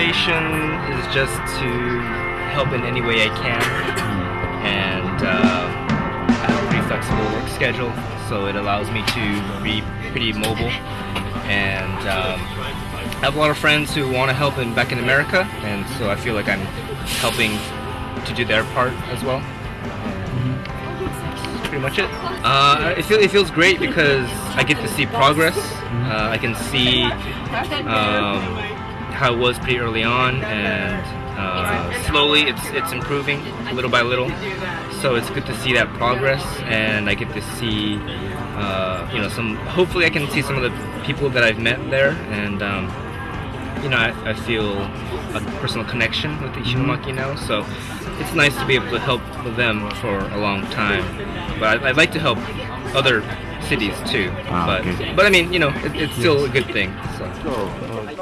motivation is just to help in any way I can, and uh, I have a pretty flexible work schedule, so it allows me to be pretty mobile. And um, I have a lot of friends who want to help in back in America, and so I feel like I'm helping to do their part as well. That's pretty much it. Uh, it, feel, it feels great because I get to see progress. Uh, I can see um, how it was pretty early on, and uh, slowly it's it's improving little by little. So it's good to see that progress, and I get to see, uh, you know, some. Hopefully, I can see some of the people that I've met there, and um, you know, I, I feel a personal connection with the Ishinomaki now. So it's nice to be able to help them for a long time. But I, I'd like to help other cities too. Ah, but okay. but I mean, you know, it, it's still a good thing. So.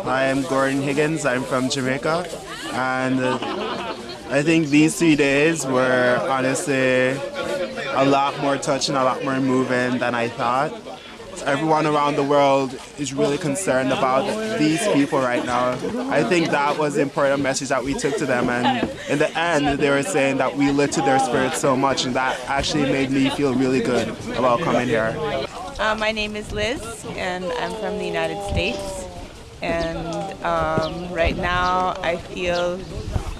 I am Gordon Higgins. I'm from Jamaica, and uh, I think these three days were honestly a lot more touching, a lot more moving than I thought. Everyone around the world is really concerned about these people right now. I think that was the important message that we took to them, and in the end, they were saying that we lifted their spirits so much, and that actually made me feel really good about coming here. Uh, my name is Liz, and I'm from the United States. And um, right now, I feel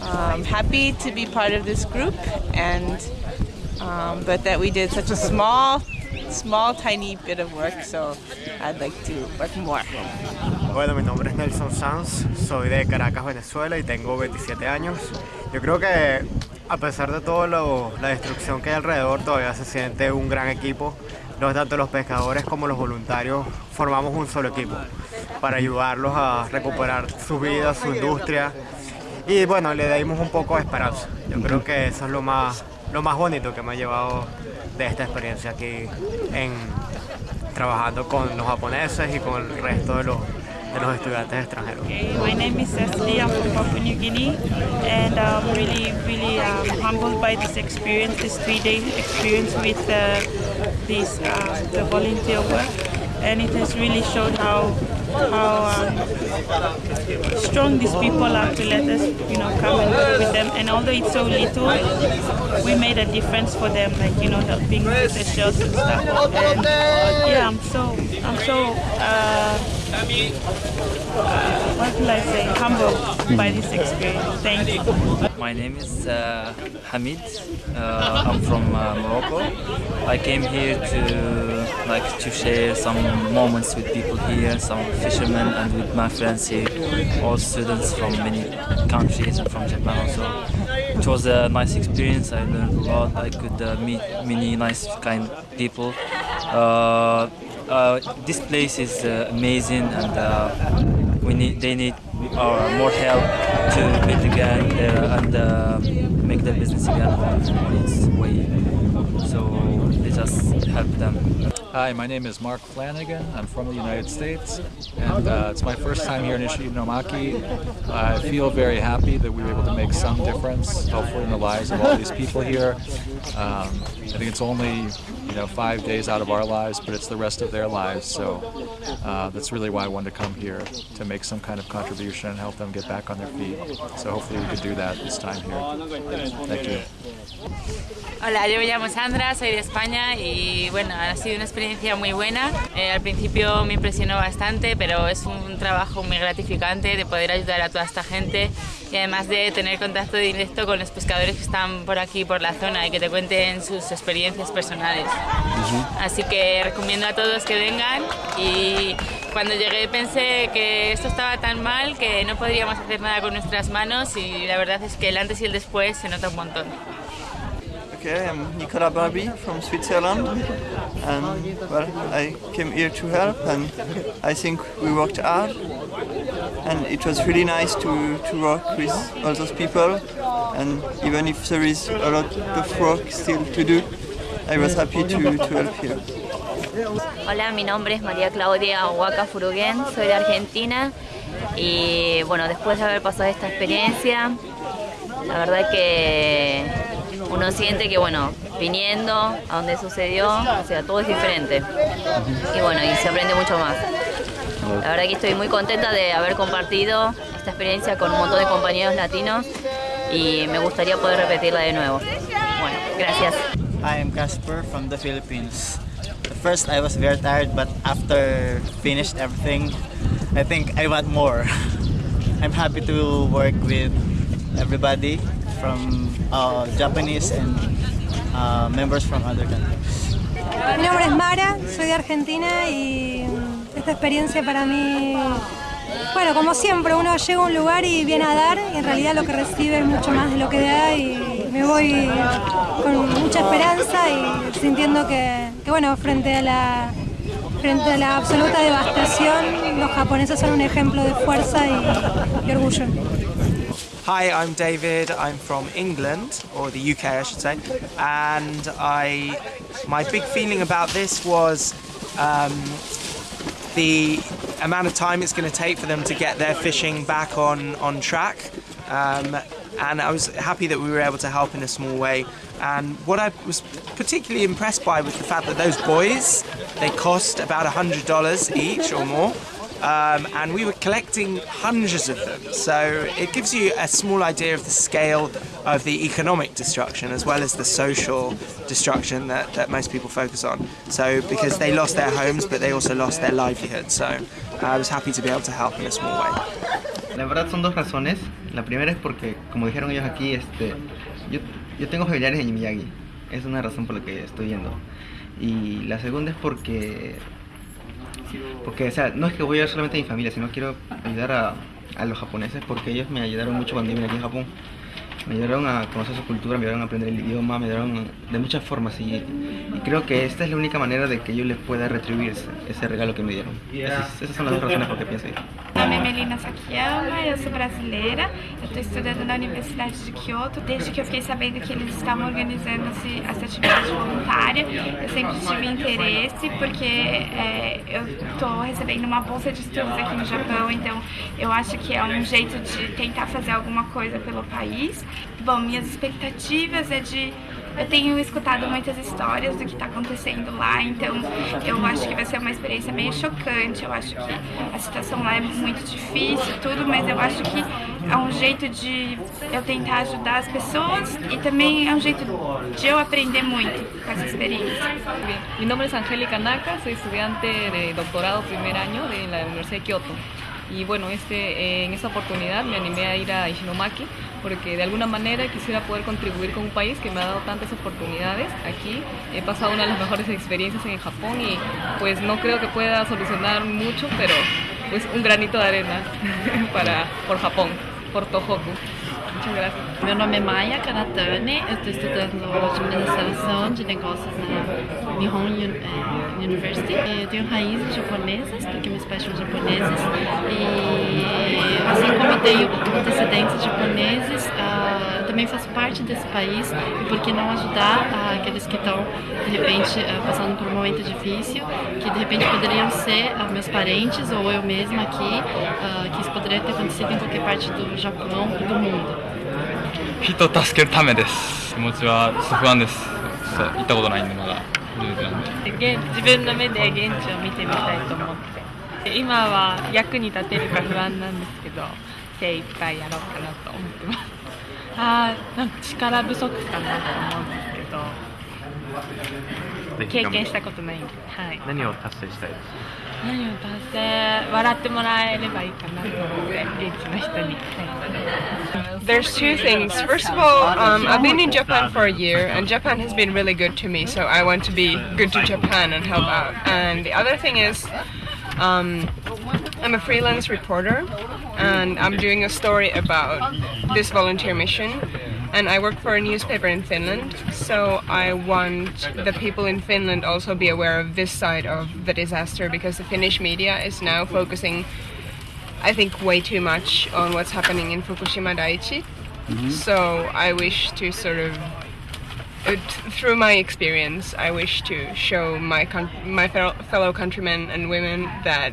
um, happy to be part of this group, and um, but that we did such a small, small, tiny bit of work. So I'd like to work more. Bueno, mi nombre es Nelson Sanz, soy de Caracas, Venezuela y tengo 27 años. Yo creo que a pesar de toda la destrucción que hay alrededor, todavía se siente un gran equipo. No tanto los pescadores como los voluntarios formamos un solo equipo para ayudarlos a recuperar su vida, su industria y bueno, le dimos un poco de esperanza. Yo creo que eso es lo más, lo más bonito que me ha llevado de esta experiencia aquí en trabajando con los japoneses y con el resto de los, de los estudiantes extranjeros. My name is Cecily, I'm from Papua New Guinea and I'm really, really um, humbled by this experience, this three-day experience with uh, this, uh, the volunteer work and it has really showed how how um, strong these people are to let us, you know, come and work with them. And although it's so little, we made a difference for them, like you know, helping with the shells and stuff. And yeah, I'm so, I'm so, uh, uh, what will I say, humbled by this experience. Thank you. My name is uh, Hamid. Uh, I'm from uh, Morocco. I came here to like to share some moments with people here, some fishermen, and with my friends here, all students from many countries and from Japan also. It was a nice experience. I learned a lot. I could uh, meet many nice kind people. Uh, uh, this place is uh, amazing, and uh, we need they need our more help to build again uh, and make their business again on its way. So they just help them. Hi, my name is Mark Flanagan. I'm from the United States, and uh, it's my first time here in Ishinomaki. I feel very happy that we were able to make some difference, hopefully, in the lives of all these people here. Um, I think it's only you know five days out of our lives, but it's the rest of their lives. So uh, that's really why I wanted to come here to make some kind of contribution and help them get back on their feet. So hopefully we could do that this time here. Thank you. Hola, yo me llamo Sandra, soy de España y bueno, ha sido una experiencia muy buena. Eh, al principio me impresionó bastante, pero es un trabajo muy gratificante de poder ayudar a toda esta gente y además de tener contacto directo con los pescadores que están por aquí, por la zona y que te cuenten sus experiencias personales. Así que recomiendo a todos que vengan y cuando llegué pensé que esto estaba tan mal que no podríamos hacer nada con nuestras manos y la verdad es que el antes y el después se nota un montón. Okay, I'm Nicola Barbie from Switzerland, and well, I came here to help, and I think we worked hard, and it was really nice to, to work with all those people, and even if there is a lot of work still to do, I was happy to, to help here. Hola, mi nombre es María Claudia Huaca Furuguén, soy de Argentina. Y bueno, después de haber pasado esta experiencia, la verdad que uno siente que bueno, viniendo a donde sucedió, o sea, todo es diferente y bueno, y se aprende mucho más. La verdad que estoy muy contenta de haber compartido esta experiencia con un montón de compañeros latinos y me gustaría poder repetirla de nuevo. Bueno, gracias. I am Casper from the Philippines. At first I was very tired, but after finished everything, I think I want more. I'm happy to work with everybody from uh, Japanese and uh, members from other countries. Mi nombre es Mara, soy de Argentina y esta experiencia para mí, bueno, como siempre, uno llega a un lugar y viene a dar y en realidad lo que recibe es mucho más de lo que da y me voy con mucha esperanza y sintiendo que, bueno, frente a la frente a la absoluta devastación, los japoneses son un ejemplo de fuerza y orgullo. Hi, I'm David. I'm from England, or the UK, I should say. And I, my big feeling about this was um, the amount of time it's going to take for them to get their fishing back on on track. Um, and I was happy that we were able to help in a small way. And what I was particularly impressed by was the fact that those buoys, they cost about $100 each or more. Um, and we were collecting hundreds of them. So it gives you a small idea of the scale of the economic destruction as well as the social destruction that, that most people focus on. So because they lost their homes, but they also lost their livelihood. So I was happy to be able to help in a small way. La verdad son dos razones. La primera es porque, como dijeron ellos aquí, este, yo, yo tengo familiares en Miyagi. Es una razón por la que estoy yendo. Y la segunda es porque porque, o sea, no es que voy a ayudar solamente a mi familia, sino quiero ayudar a, a los japoneses porque ellos me ayudaron mucho cuando vine aquí en Japón. Me ayudaron a conocer su cultura, me ayudaron a aprender el idioma, me ayudaron de muchas formas y, y creo que esta es la única manera de que yo les pueda retribuir ese, ese regalo que me dieron. Esas, esas son las dos razones por que pienso ir. Meu nome é Melina Sakiyama, eu sou brasileira, eu estou estudando na Universidade de Kyoto. Desde que eu fiquei sabendo que eles estavam organizando esse, essa atividade voluntária, eu sempre tive interesse, porque é, eu estou recebendo uma bolsa de estudos aqui no Japão, então eu acho que é um jeito de tentar fazer alguma coisa pelo país. Bom, minhas expectativas é de eu tenho escutado muitas histórias do que está acontecendo lá, então eu acho que vai ser uma experiência meio chocante. Eu acho que a situação lá é muito difícil, tudo, mas eu acho que é um jeito de eu tentar ajudar as pessoas e também é um jeito de eu aprender muito com essa experiência. Mi nombre es Angélica Naka, soy estudiante de doctorado primer año de la Universidad de Kioto. Y bueno, este, en oportunidad me animé a ir a Ishinomaki porque de alguna manera quisiera poder contribuir con un país que me ha dado tantas oportunidades. Aquí he pasado una de las mejores experiencias en Japón y pues no creo que pueda solucionar mucho, pero pues un granito de arena para, por Japón, por Tohoku. Meu nome é Maya Karatani, eu estou estudando administração de negócios na Nihon University. Eu tenho raízes japonesas, porque meus pais são japoneses, e assim como tenho antecedentes japoneses, uh, também faço parte desse país, e por que não ajudar uh, aqueles que estão, de repente, uh, passando por um momento difícil, que de repente poderiam ser meus parentes ou eu mesma aqui, que isso poderia ter acontecido em qualquer parte do Japão e do mundo. 人を助けるためです気持ちはちょっと不安ですそう行ったことないんでまだ初めてなんでで現自分の目で現地を見てみたいと思って今は役に立てるか不安なんですけど精一杯やろうかなと思ってます あーなんか力不足かなと思うんですけど経験したことないんで、はい、何を達成したいです何を達成笑ってもらえればいいかなと思って現地の人に、はい There's two things. First of all, um, I've been in Japan for a year, and Japan has been really good to me, so I want to be good to Japan and help out. And the other thing is, um, I'm a freelance reporter, and I'm doing a story about this volunteer mission. And I work for a newspaper in Finland, so I want the people in Finland also be aware of this side of the disaster because the Finnish media is now focusing I think way too much on what's happening in Fukushima Daiichi. Mm-hmm. So I wish to sort of, through my experience, I wish to show my my fellow countrymen and women that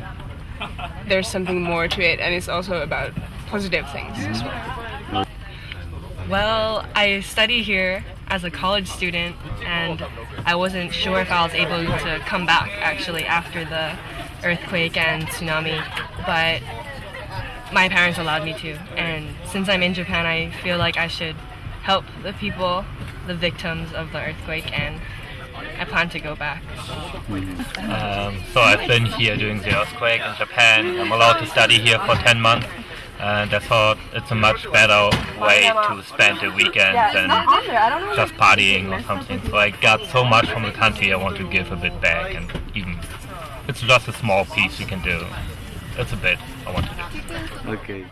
there's something more to it, and it's also about positive things as well. Well, I study here as a college student, and I wasn't sure if I was able to come back actually after the earthquake and tsunami, but my parents allowed me to. And since I'm in Japan, I feel like I should help the people, the victims of the earthquake, and I plan to go back. Um, so I've been here during the earthquake in Japan. I'm allowed to study here for 10 months. And I thought it's a much better way to spend the weekend than just partying or something. So I got so much from the country I want to give a bit back and even it's just a small piece you can do. It's a bit I want to do. Okay.